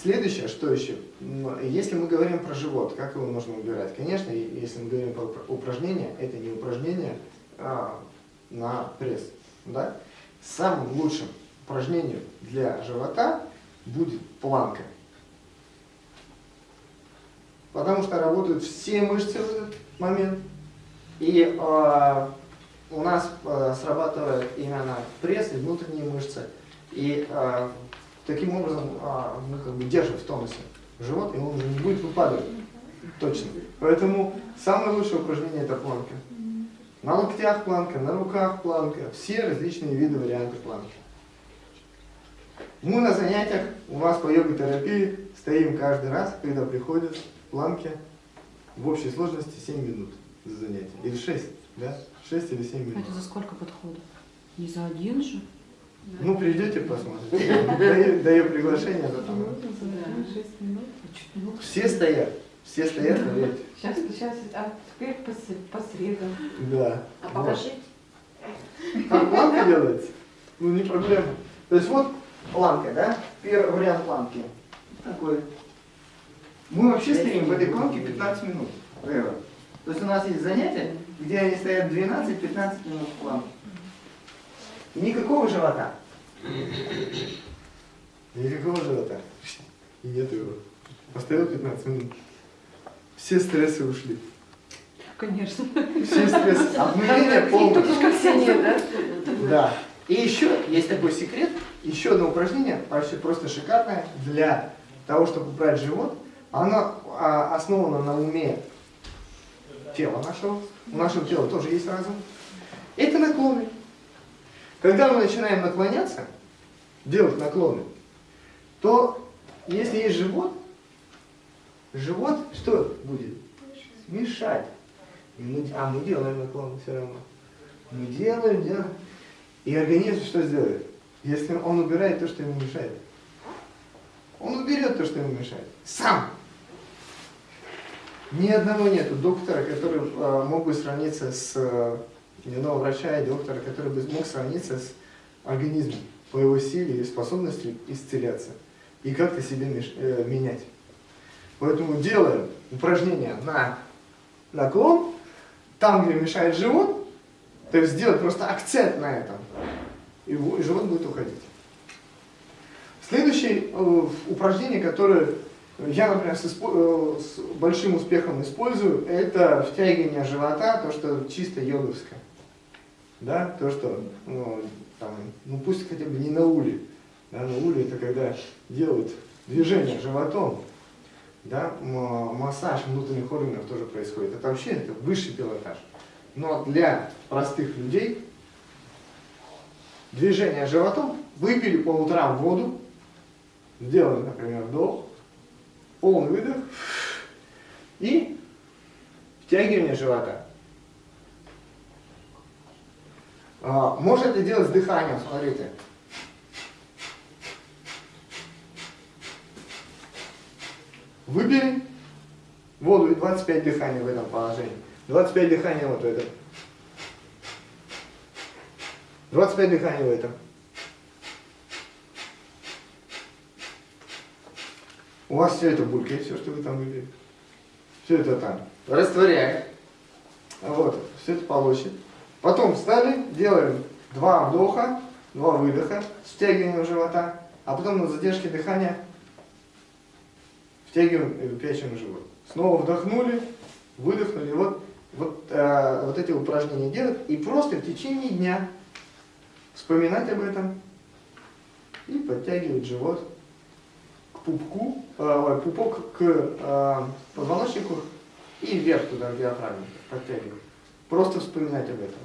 Следующее, что еще? Если мы говорим про живот, как его нужно убирать? Конечно, если мы говорим про упражнения, это не упражнение а, на пресс. Да? Самым лучшим упражнением для живота будет планка. Потому что работают все мышцы в этот момент. И э, у нас э, срабатывает именно пресс и внутренние мышцы. И э, таким образом э, мы как бы держим в тонусе живот, и он уже не будет выпадать. Точно. Поэтому самое лучшее упражнение это планка. На локтях планка, на руках планка, все различные виды варианты планки. Мы на занятиях у вас по йога-терапии стоим каждый раз, когда приходят планки в общей сложности 7 минут за занятие. Или 6, да? 6 или 7 минут. Это за сколько подходов? Не за один же? Ну, придете, посмотрите. Даю, даю приглашение. Потом. Все стоят. Все стоят, поверьте. Сейчас, сейчас, а теперь по, по средам. Да. А покажите. Как планка делается? Ну, не проблема. То есть вот планка, да? Первый вариант планки. Такой. Мы вообще стоим в этой планке 15 минут. То есть у нас есть занятия, где они стоят 12-15 минут в планке. Никакого живота. Никакого живота. И нет его. Постоял 15 минут. Все стрессы ушли. Конечно. Все стрессы. Обнуление да? Да. И еще есть такой секрет, еще одно упражнение, вообще просто шикарное, для того, чтобы убрать живот. Оно а, основано на уме тела нашего. У нашего тела тоже есть разум. Это наклоны. Когда мы начинаем наклоняться, делать наклоны, то если есть живот, живот что будет? Мешать. Мы, а мы делаем наклоны все равно. Мы делаем, делаем. И организм что сделает? Если он убирает то, что ему мешает. Он уберет то, что ему мешает. Сам. Ни одного нету доктора, который э, мог бы сравниться с э, ни одного врача и доктора, который бы мог сравниться с организмом по его силе и способности исцеляться. И как-то меш, э, менять. Поэтому делаем упражнения на наклон, там, где мешает живот, то есть сделать просто акцент на этом, и живот будет уходить. Следующее э, упражнение, которое я, например, с, э, с большим успехом использую, это втягивание живота, то, что чисто йоговское. Да, то, что, ну, там, ну пусть хотя бы не на уле. Да, на уле это когда делают движение животом, да, массаж внутренних органов тоже происходит. Это вообще это высший пилотаж. Но для простых людей движение животом, выпили по утрам воду, сделали, например, вдох, полный выдох и втягивание живота. А, можно это делать с дыханием, смотрите. Выбери воду и 25 дыханий в этом положении. 25 дыханий вот в этом. 25 дыханий в этом. У вас все это булькает, все, что вы там выбили. Все это там. Растворяем. Вот, все это получит. Потом встали, делаем два вдоха, два выдоха с втягиванием живота, а потом на задержке дыхания втягиваем и выпячиваем живот. Снова вдохнули, выдохнули. Вот, вот, э, вот эти упражнения делать и просто в течение дня вспоминать об этом и подтягивать живот к пупку, э, пупок к э, позвоночнику и вверх туда, в диафрагму подтягивать. Просто вспоминать об этом.